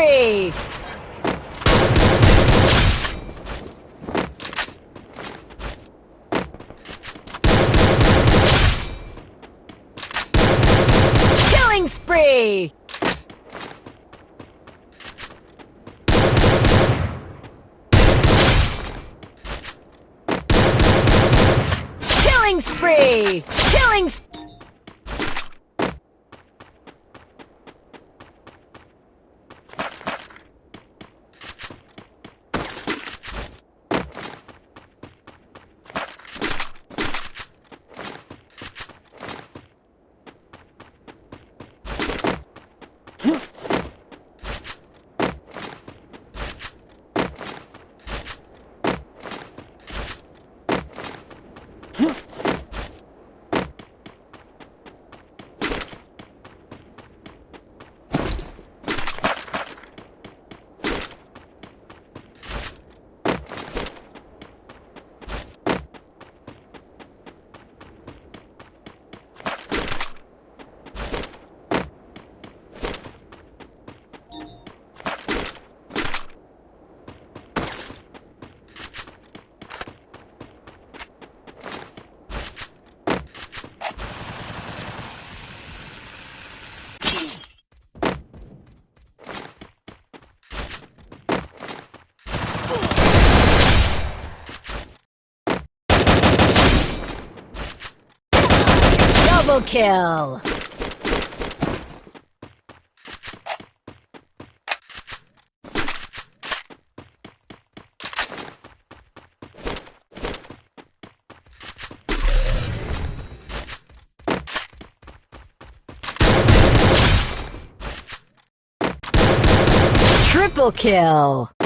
spree! Killing spree! Killing spree! Killing spree! Double kill! Triple kill!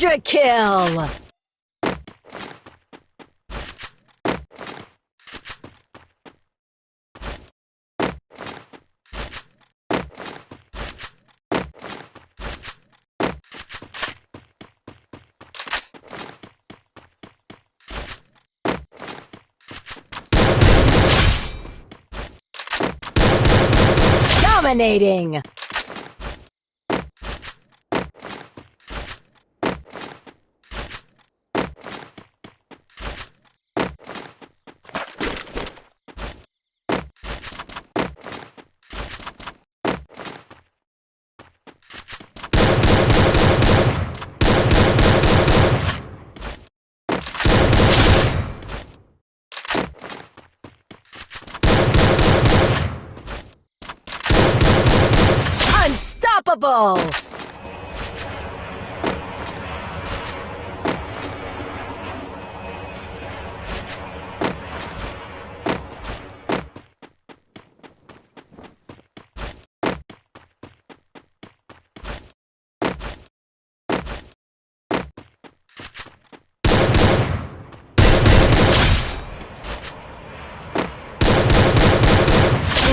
Quadra kill! Dominating! Unstoppable!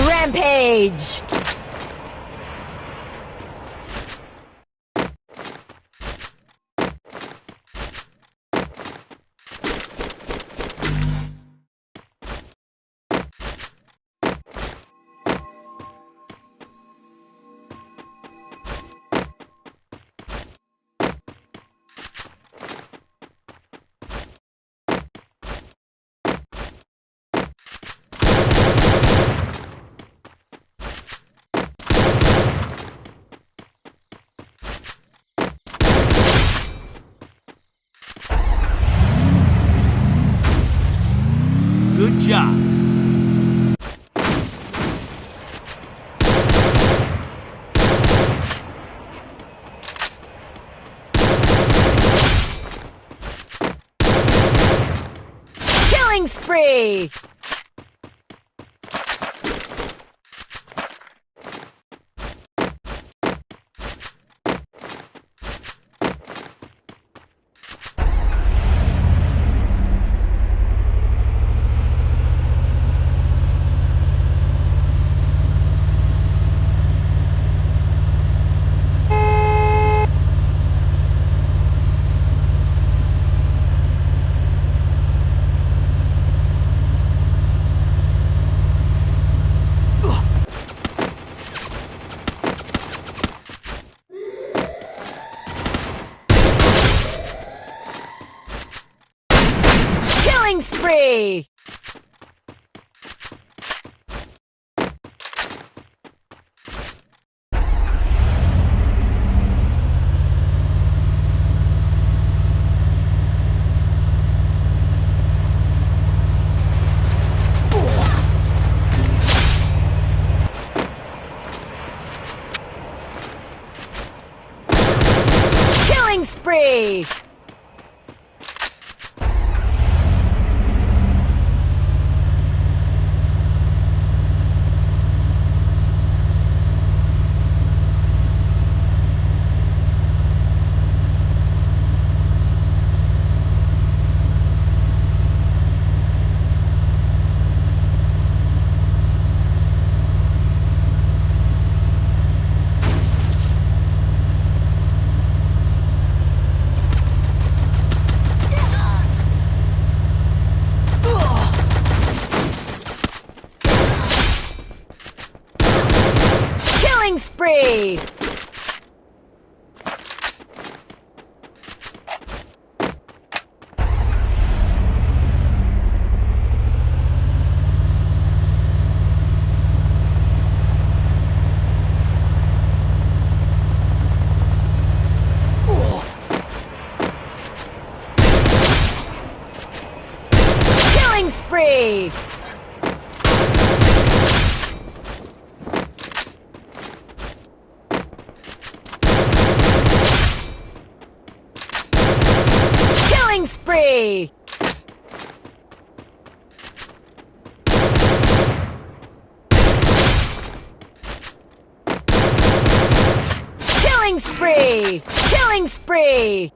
Rampage! Good job. Killing spree! Spree! Killing spree! Killing spree!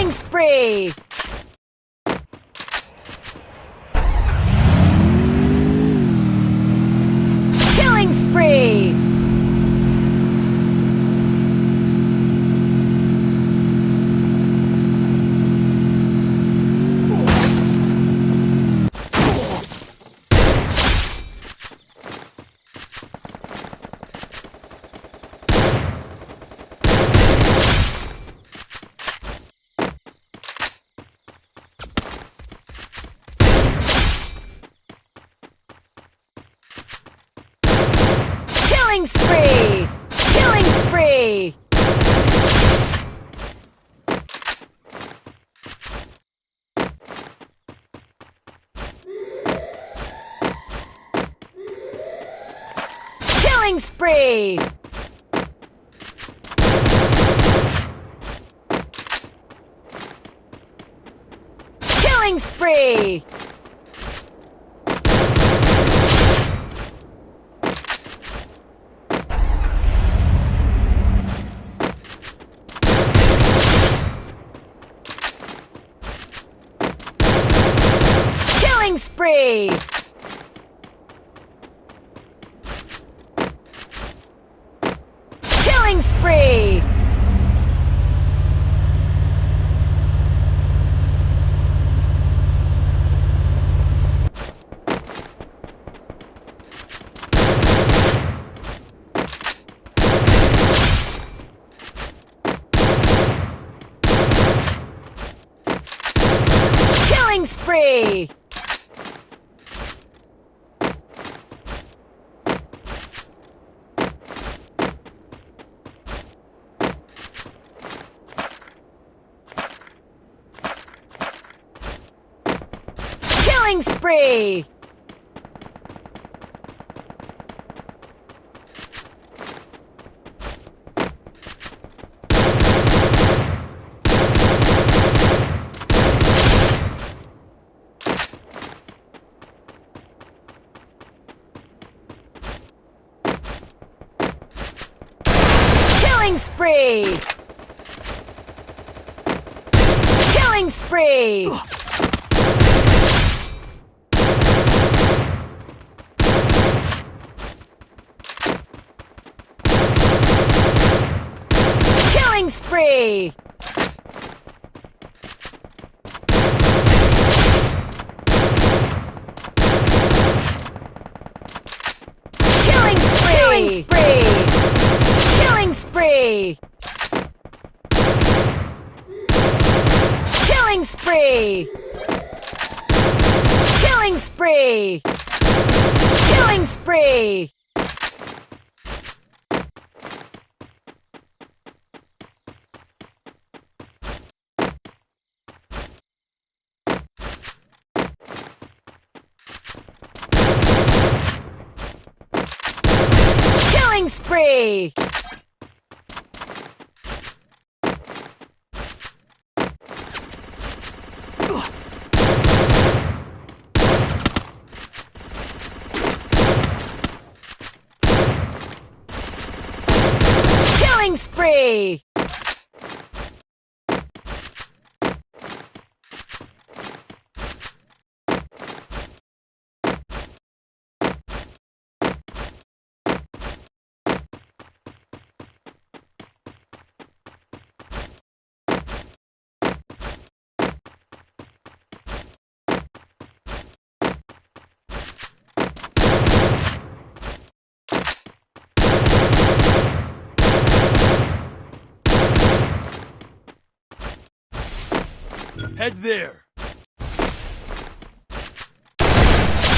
Killing spree! Killing spree! Killing spree! Killing spree! Killing spree! Killing spree! Killing spree! Killing spree! Killing spree! Killing spree! Killing spree! free! Killing spree! Killing spree! Killing spree! Killing spree! Killing spree! Killing spree! Killing Head there.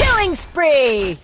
Killing spree!